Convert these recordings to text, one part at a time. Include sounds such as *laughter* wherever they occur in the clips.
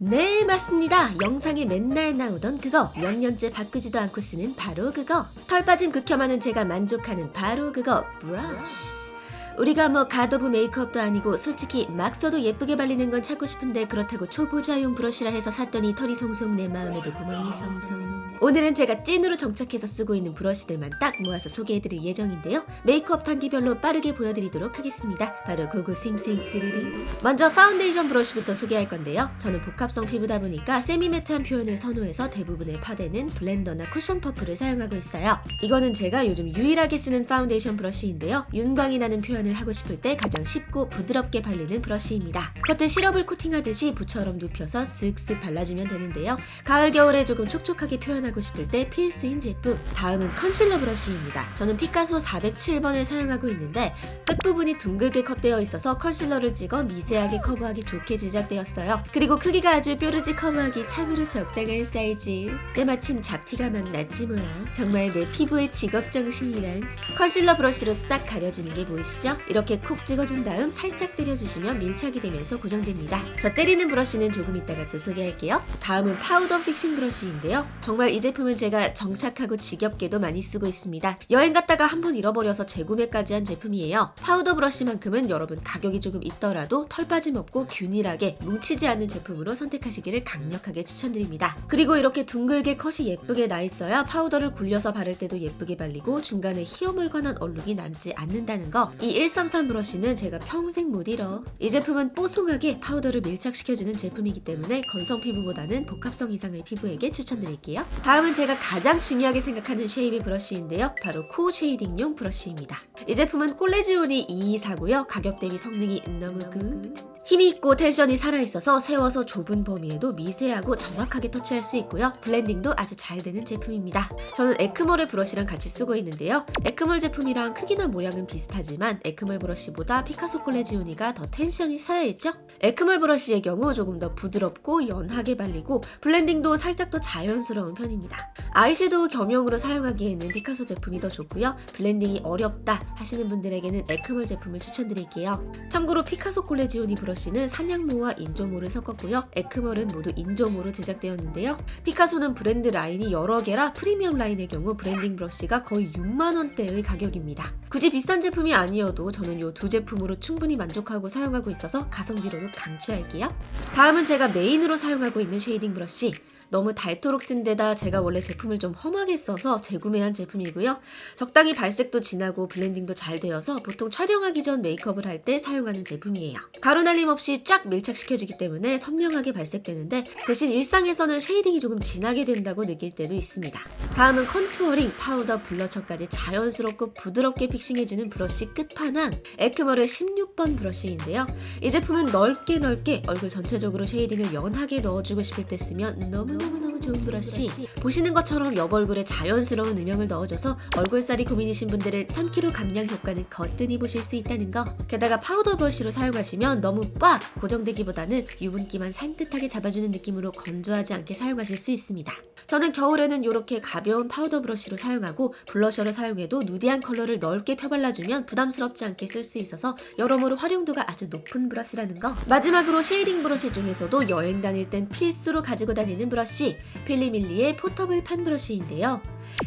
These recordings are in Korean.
네 맞습니다. 영상에 맨날 나오던 그거. 몇 년째 바꾸지도 않고 쓰는 바로 그거. 털 빠짐 극혐하는 제가 만족하는 바로 그거. 브러쉬 우리가 뭐 god of makeup도 아니고 솔직히 막 써도 예쁘게 발리는 건 찾고 싶은데 그렇다고 초보자용 브러쉬라 해서 샀더니 털이 송송 내 마음에도 구멍이 송송. 오늘은 제가 찐으로 정착해서 쓰고 있는 브러쉬들만 딱 모아서 소개해드릴 예정인데요. 메이크업 단계별로 빠르게 보여드리도록 하겠습니다. 바로 go go 싱싱 스리리 먼저 파운데이션 브러쉬부터 소개할 건데요. 저는 복합성 피부다 보니까 semi-matte한 표현을 선호해서 대부분의 파데는 블렌더나 쿠션 퍼프를 사용하고 있어요. 이거는 제가 요즘 유일하게 쓰는 파운데이션 브러쉬인데요. 윤광이 나는 표현을 하고 싶을 때 가장 쉽고 부드럽게 발리는 브러쉬입니다. 겉에 시럽을 코팅하듯이 붓처럼 눕혀서 쓱쓱 발라주면 되는데요. 가을 겨울에 조금 촉촉하게 표현하고 싶을 때 필수인 제품 다음은 컨실러 브러쉬입니다. 저는 피카소 407번을 사용하고 있는데 끝부분이 둥글게 컷되어 있어서 컨실러를 찍어 미세하게 커버하기 좋게 제작되었어요. 그리고 크기가 아주 뾰루지 커버하기 참으로 적당한 사이즈 때마침 잡티가 막 났지 뭐야 정말 내 피부의 직업정신이란 컨실러 브러쉬로 싹 가려지는 게 보이시죠? 이렇게 콕 찍어준 다음 살짝 때려주시면 밀착이 되면서 고정됩니다. 저 때리는 브러쉬는 조금 이따가 또 소개할게요. 다음은 파우더 fixing 브러쉬인데요. 정말 이 제품은 제가 정착하고 지겹게도 많이 쓰고 있습니다. 여행 갔다가 한 번 잃어버려서 재구매까지 한 제품이에요. 파우더 브러쉬만큼은 여러분 가격이 조금 있더라도 털 빠짐 없고 균일하게 뭉치지 않는 제품으로 선택하시기를 강력하게 추천드립니다. 그리고 이렇게 둥글게 컷이 예쁘게 나 있어야 파우더를 굴려서 바를 때도 예쁘게 발리고 중간에 허여멀건한 얼룩이 남지 않는다는 거 이133 브러쉬는 제가 평생 못 잃어. 이 제품은 뽀송하게 파우더를 밀착시켜주는 제품이기 때문에 건성 피부보다는 복합성 이상의 피부에게 추천드릴게요. 다음은 제가 가장 중요하게 생각하는 shape의 브러쉬인데요. 바로 코 shading용 브러쉬입니다. 이 제품은 콜레지오니 224고요. 가격 대비 성능이 너무 good. 힘이 있고 tension이 살아있어서 세워서 좁은 범위에도 미세하고 정확하게 터치할 수 있고요. 블렌딩도 아주 잘 되는 제품입니다. 저는 에크멀의 브러쉬랑 같이 쓰고 있는데요. 에크멀 제품이랑 크기나 모양은 비슷하지만 에크멀 브러쉬보다 피카소 콜레지오니가 더 tension이 살아있죠? 에크멀 브러쉬의 경우 조금 더 부드럽고 연하게 발리고 블렌딩도 살짝 더 자연스러운 편입니다. 아이섀도우 겸용으로 사용하기에는 피카소 제품이 더 좋고요. 블렌딩이 어렵다 하시는 분들에게는 에크멀 제품을 추천드릴게요. 참고로 피카소 콜레지오니 브러쉬 는 산양모와 인조모를 섞었고요. 에크멀은 모두 인조모로 제작되었는데요. 피카소는 브랜드 라인이 여러 개라 프리미엄 라인의 경우 블렌딩 브러쉬가 거의 6만원대의 가격입니다. 굳이 비싼 제품이 아니어도 저는 이 두 제품으로 충분히 만족하고 사용하고 있어서 가성비로도 강추할게요. 다음은 제가 메인으로 사용하고 있는 shading 브러쉬 너무 닳도록 쓴 데다 제가 원래 제품을 좀 험하게 써서 재구매한 제품이고요. 적당히 발색도 진하고 블렌딩도 잘 되어서 보통 촬영하기 전 메이크업을 할 때 사용하는 제품이에요. 가루 날림 없이 쫙 밀착시켜주기 때문에 선명하게 발색되는데 대신 일상에서는 shading이 조금 진하게 된다고 느낄 때도 있습니다. 다음은 contouring, 파우더, 블러셔까지 자연스럽고 부드럽게 fixing해주는 브러쉬 끝판왕 에크멀의 16번 브러쉬인데요. 이 제품은 넓게 넓게 얼굴 전체적으로 shading을 연하게 넣어주고 싶을 때 쓰면 너무 너무너무 좋은 브러쉬. 보시는 것처럼 옆 얼굴에 자연스러운 음영을 넣어줘서 얼굴살이 고민이신 분들은 3kg 감량 효과는 거뜬히 보실 수 있다는 거. 게다가 파우더 브러쉬로 사용하시면 너무 빡 고정되기보다는 유분기만 산뜻하게 잡아주는 느낌으로 건조하지 않게 사용하실 수 있습니다 저는 겨울에는 이렇게 가벼운 파우더 브러쉬로 사용하고 블러셔를 사용해도 nudy한 컬러를 넓게 펴발라주면 부담스럽지 않게 쓸 수 있어서 여러모로 활용도가 아주 높은 브러쉬라는 거. 마지막으로 shading 브러쉬 중에서도 여행 다닐 땐 필수로 가지고 다니는 브러쉬 필리밀리의 portable fan 브러쉬인데요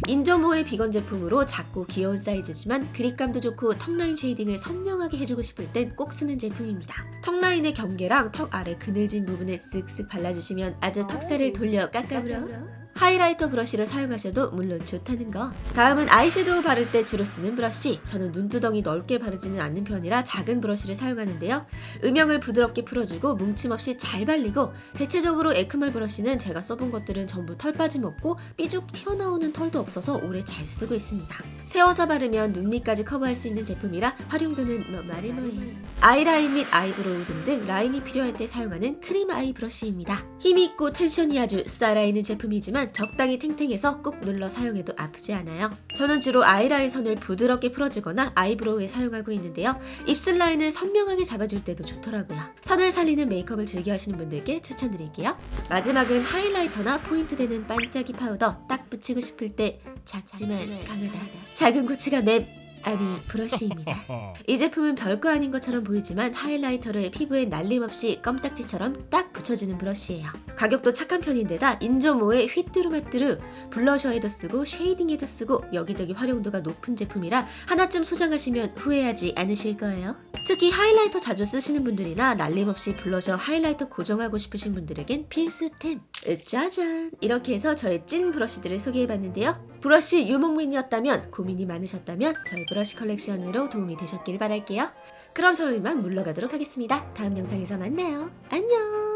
인조모의 비건 제품으로 작고 귀여운 사이즈지만 그립감도 좋고 턱라인 shading을 선명하게 해주고 싶을 땐 꼭 쓰는 제품입니다. 턱라인의 경계랑 턱 아래 그늘진 부분에 쓱쓱 발라주시면 아주 턱살을 돌려 깎아물어 하이라이터 브러쉬를 사용하셔도 물론 좋다는 거. 다음은 아이섀도우 바를 때 주로 쓰는 브러쉬. 저는 눈두덩이 넓게 바르지는 않는 편이라 작은 브러쉬를 사용하는데요. 음영을 부드럽게 풀어주고 뭉침 없이 잘 발리고 대체적으로 에크멀 브러쉬는 제가 써본 것들은 전부 털 빠짐 없고 삐죽 튀어나오는 털도 없어서 오래 잘 쓰고 있습니다 세워서 바르면 눈 밑까지 커버할 수 있는 제품이라 활용도는 뭐 말해 뭐해 아이라인 및 아이브로우 등등 라인이 필요할 때 사용하는 크림 아이 브러쉬입니다 힘있고 tension이 아주 쏴라있는 제품이지만 적당히 탱탱해서 꾹 눌러 사용해도 아프지 않아요. 저는 주로 아이라인 선을 부드럽게 풀어주거나 아이브로우에 사용하고 있는데요. 입술 라인을 선명하게 잡아줄 때도 좋더라고요. 선을 살리는 메이크업을 즐겨 하시는 분들께 추천드릴게요. 마지막은 하이라이터나 포인트 되는 반짝이 파우더 딱 붙이고 싶을 때 작지만 강하다. 작은 고추가 맵 아니 브러쉬입니다. *laughs* 이 제품은 별거 아닌 것처럼 보이지만 하이라이터를 피부에 날림없이 껌딱지처럼 딱 붙여주는 브러쉬예요. 가격도 착한 편인데다 인조모에 휘뚜루마뚜루 블러셔에도 쓰고 shading에도 쓰고 여기저기 활용도가 높은 제품이라 하나쯤 소장하시면 후회하지 않으실 거예요. 특히 하이라이터 자주 쓰시는 분들이나 날림없이 블러셔 하이라이터 고정하고 싶으신 분들에겐 필수템. 으, 짜잔! 이렇게 해서 저의 찐 브러쉬들을 소개해봤는데요. 브러쉬 유목민이었다면 고민이 많으셨다면 저의 브러쉬 컬렉션으로 도움이 되셨길 바랄게요. 그럼 저 이만 물러가도록 하겠습니다. 다음 영상에서 만나요. 안녕!